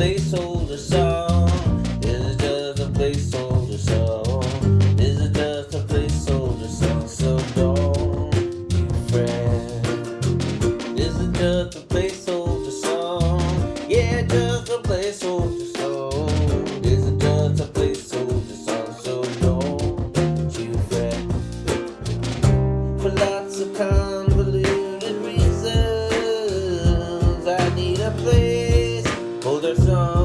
placeholder song. It's just a placeholder. Hold our